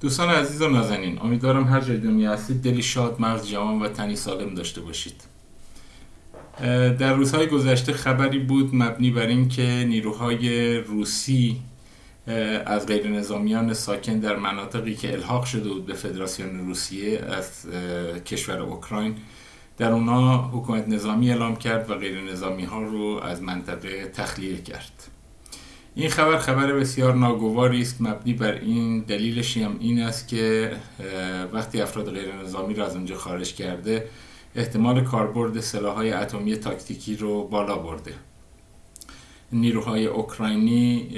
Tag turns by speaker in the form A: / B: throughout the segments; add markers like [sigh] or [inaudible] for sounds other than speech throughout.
A: دوستان عزیز و نازنین امیدوارم هر جای دنیا هستید دلی شاد مغز جوان و تنی سالم داشته باشید. در روزهای گذشته خبری بود مبنی بر اینکه نیروهای روسی از غیر نظامیان ساکن در مناطقی که الحاق شده بود به فدراسیون روسیه از کشور اوکراین در اونا حکومت نظامی اعلام کرد و غیر نظامی ها رو از منطقه تخلیه کرد. این خبر خبر بسیار ناگواری است مبنی بر این دلیلش هم این است که وقتی افراد غیر نظامی را از اونجا خارج کرده احتمال کاربرد سلاحهای اتمی تاکتیکی رو بالا برده. نیروهای اوکراینی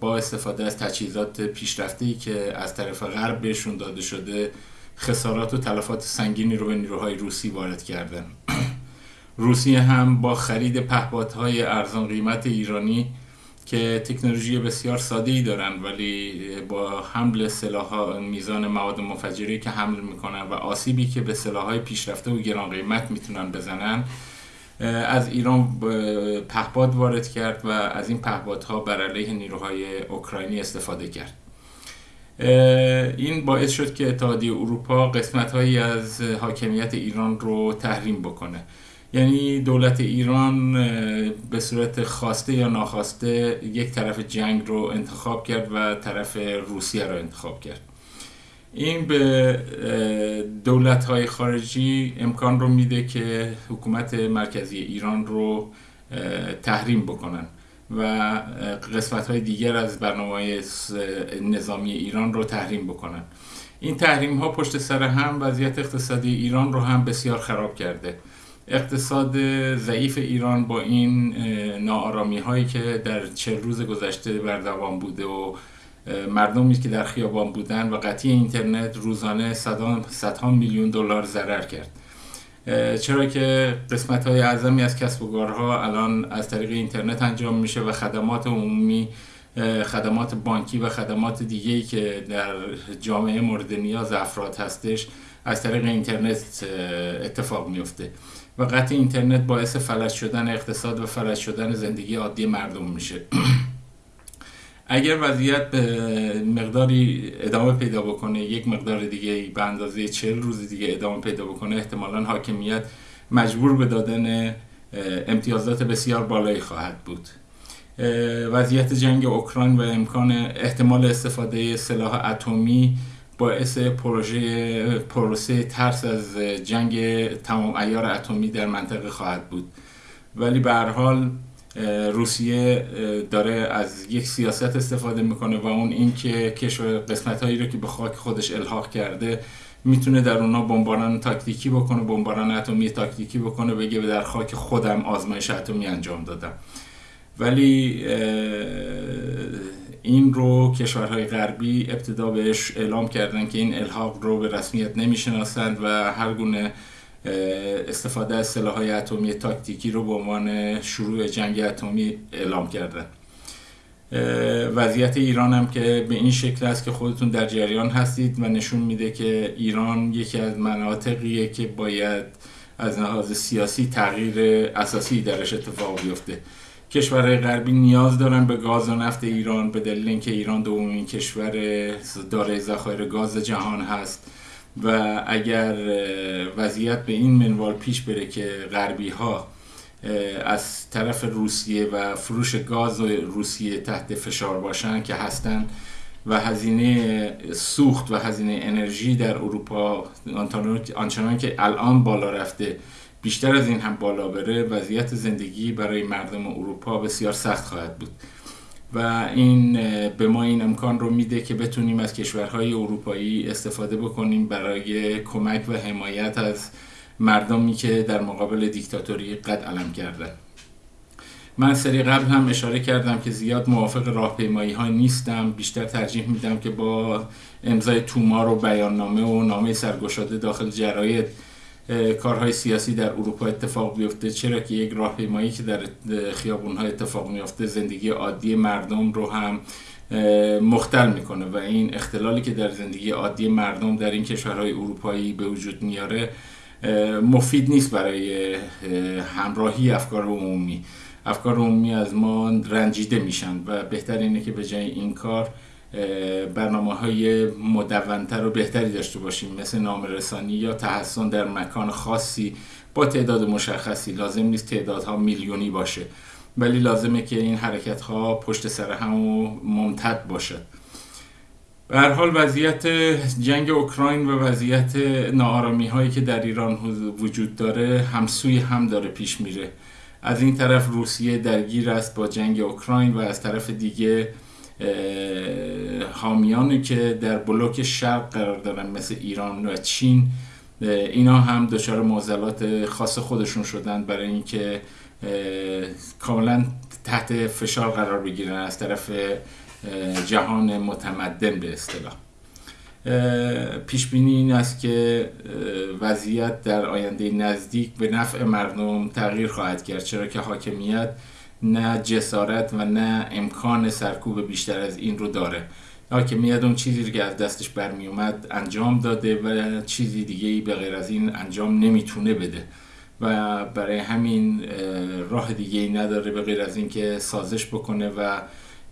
A: با استفاده از تجهیزات پیشرفته که از طرف غرب بهشون داده شده خسارات و تلفات سنگینی رو به نیروهای روسی وارد کردن. [clears throat] روسیه هم با خرید پهپادهای ارزان قیمت ایرانی که تکنولوژی بسیار ساده ای دارن ولی با حمل سلاح میزان مواد مفجری که حمل می‌کنن و آسیبی که به سلاح های پیشرفته و گران قیمت می‌تونن بزنن از ایران پهپاد وارد کرد و از این پهپادها بر علیه نیروهای اوکراینی استفاده کرد. این باعث شد که اتحادیه اروپا قسمت هایی از حاکمیت ایران رو تحریم بکنه. یعنی دولت ایران به صورت خواسته یا ناخواسته یک طرف جنگ رو انتخاب کرد و طرف روسیه رو انتخاب کرد. این به دولت های خارجی امکان رو میده که حکومت مرکزی ایران رو تحریم بکنن و قسمت های دیگر از برنامه نظامی ایران رو تحریم بکنن. این تحریم ها پشت سر هم وضعیت اقتصادی ایران رو هم بسیار خراب کرده. اقتصاد ضعیف ایران با این ناآرامی هایی که در چه روز گذشته بر دوام بوده و مردمی که در خیابان بودن و قطعی اینترنت روزانه صدها میلیون دلار ضرر کرد. چرا که قسمت های اعظمی از کسب و کارها الان از طریق اینترنت انجام میشه و خدمات عمومی خدمات بانکی و خدمات دیگه که در جامعه مورد نیاز افراد هستش از طریق اینترنت اتفاق میفته و قطع اینترنت باعث فلج شدن اقتصاد و فلج شدن زندگی عادی مردم میشه. [clears throat] اگر وضعیت به مقداری ادامه پیدا بکنه یک مقدار دیگه به اندازه چهل روز دیگه ادامه پیدا بکنه احتمالا حاکمیت مجبور به دادن امتیازات بسیار بالایی خواهد بود. وضعیت جنگ اوکراین و امکان احتمال استفاده سلاح اتمی باعث پروژه پروسه ترس از جنگ تمام ایار اتمی در منطقه خواهد بود. ولی به هر حال روسیه داره از یک سیاست استفاده می‌کنه و اون اینکه کشور قسمت هایی رو که به خاک خودش الحاق کرده می‌تونه در اونا بمباران تاکتیکی بکنه بمباران اتمی تاکتیکی بکنه بگه در خاک خودم آزمایش اتمی انجام دادم. ولی این رو کشورهای غربی ابتدا بهش اعلام کردن که این الحاق رو به رسمیت نمی‌شناسند و هر گونه استفاده از سلاحهای اتمی تاکتیکی رو به عنوان شروع جنگ اتمی اعلام کردن. وضعیت ایران هم که به این شکل است که خودتون در جریان هستید و نشون میده که ایران یکی از مناطقیه که باید از لحاظ سیاسی تغییر اساسی درش اتفاق بیفته. کشورهای غربی نیاز دارن به گاز و نفت ایران به دلیل اینکه ایران دومین کشور دارای ذخایر گاز جهان هست. و اگر وضعیت به این منوال پیش بره که غربی ها از طرف روسیه و فروش گاز روسیه تحت فشار باشن که هستن و هزینه سوخت و هزینه انرژی در اروپا آنچنان که الان بالا رفته بیشتر از این هم بالا بره وضعیت زندگی برای مردم اروپا بسیار سخت خواهد بود. و این به ما این امکان رو میده که بتونیم از کشورهای اروپایی استفاده بکنیم برای کمک و حمایت از مردمی که در مقابل دیکتاتوری قد علم کردن من سری قبل هم اشاره کردم که زیاد موافق راهپیمایی ها نیستم. بیشتر ترجیح میدم که با امضای تومار و بیاننامه و نامه سرگشاده داخل جراید کارهای سیاسی در اروپا اتفاق بیفته چرا که یک راهپیمایی که در خیابون ها اتفاق میفته زندگی عادی مردم رو هم مختل می‌کنه و این اختلالی که در زندگی عادی مردم در این کشورهای اروپایی به وجود میاره مفید نیست برای همراهی افکار عمومی. افکار عمومی از ما رنجیده میشن و بهتر اینه که به جای این کار برنامه های مدونتر و بهتری داشته باشیم مثل نامرسانی یا تحسن در مکان خاصی. با تعداد مشخصی لازم نیست تعدادها میلیونی باشه ولی لازمه که این حرکت ها پشت سر هم و ممتد باشد. به هر حال وضعیت جنگ اوکراین و وضعیت نارامی هایی که در ایران وجود داره همسوی هم داره پیش میره. از این طرف روسیه درگیر است با جنگ اوکراین و از طرف دیگه حامیانی که در بلوک شرق قرار دارن مثل ایران و چین اینا هم دچار معضلات خاص خودشون شدن برای اینکه کاملا تحت فشار قرار بگیرن از طرف جهان متمدن به اصطلاح. پیش بینی این است که وضعیت در آینده نزدیک به نفع مردم تغییر خواهد کرد چرا که حاکمیت نه جسارت و نه امکان سرکوب بیشتر از این رو داره. حاکمیت اون چیزی که از دستش برمی اومد انجام داده و چیزی دیگه ای به غیر از این انجام نمی‌تونه بده. و برای همین راه دیگه ای نداره به غیر از اینکه سازش بکنه و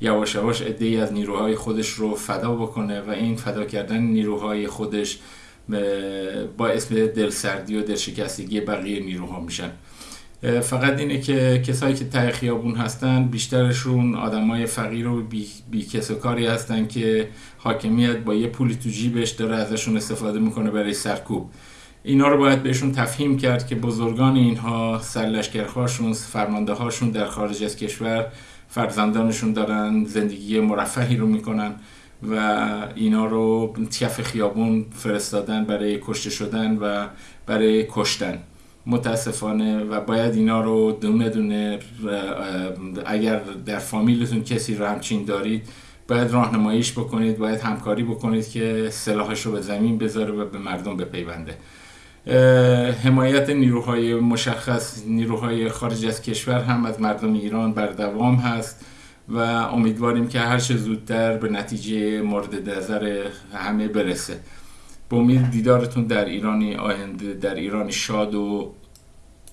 A: یواش یواش ای از نیروهای خودش رو فدا بکنه و این فدا کردن نیروهای خودش با اسم دلسردی و دلشکستگی بقیه نیروها میشن. فقط اینه که کسایی که ته خیابون هستن بیشترشون آدمای فقیر و بی, بی و کاری هستن که حاکمیت با یه پولی تو جیبش داره ازشون استفاده می‌کنه برای سرکوب. اینا رو باید بهشون تفهیم کرد که بزرگان اینها سرلشکرهاشون فرمانده هاشون در خارج از کشور فرزندانشون دارن زندگی مرفهی رو می‌کنن و اینا رو تیف خیابون فرستادن برای کشته شدن و برای کشتن. متاسفانه و باید اینا رو دونه دونه اگر در فامیلتون کسی رو همچین دارید باید راهنماییش بکنید باید همکاری بکنید که سلاحش رو به زمین بذاره و به مردم بپیونده. حمایت نیروهای مشخص نیروهای خارج از کشور هم از مردم ایران بر دوام هست و امیدواریم که هر چه زودتر به نتیجه مورد نظر همه برسه. به امید دیدارتون در ایرانی آینده در ایرانی شاد و